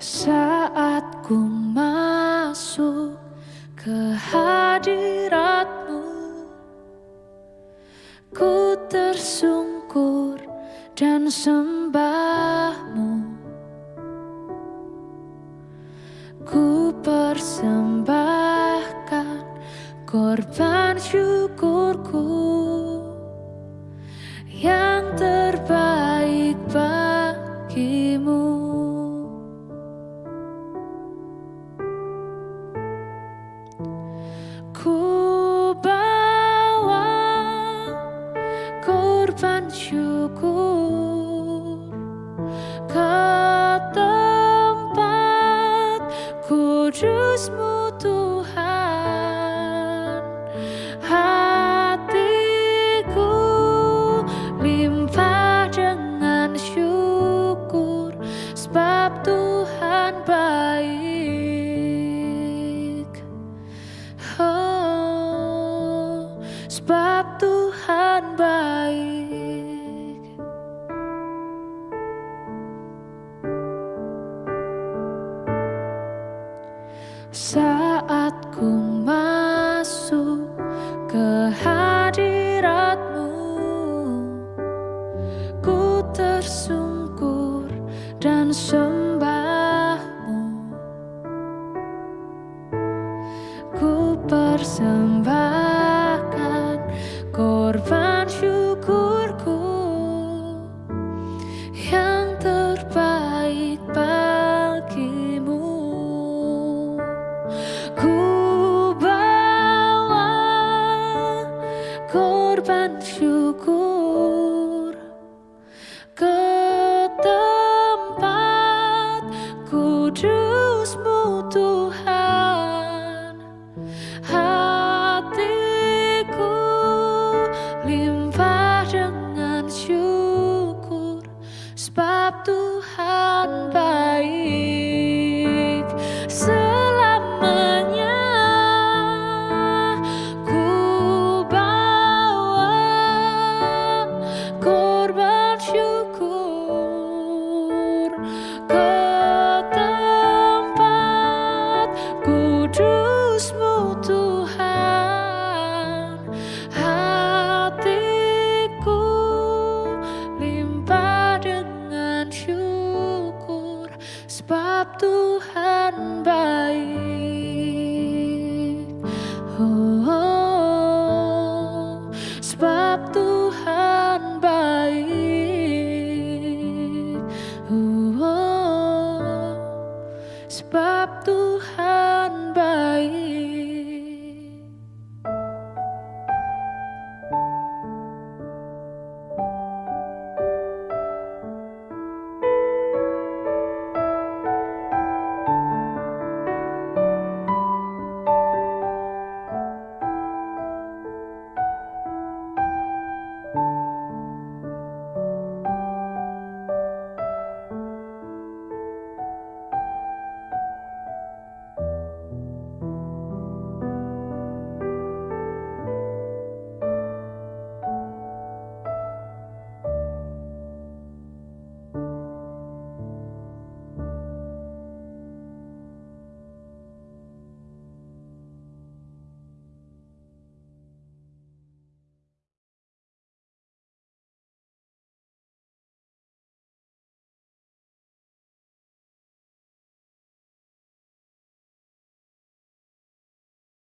Saat ku masuk ke hadiratmu Ku tersungkur dan sembahmu. Ku persembahkan korban syukurku Yang terbaik bagimu kudusmu Tuhan saat ku masuk ke hadiratmu ku tersungkur dan sembahmu. Ku persembahkan korban syukur. Ke tempat kudusmu Tuhan Tuhan baik. Oh, oh, Sebab Tuhan baik. Oh, oh, Sebab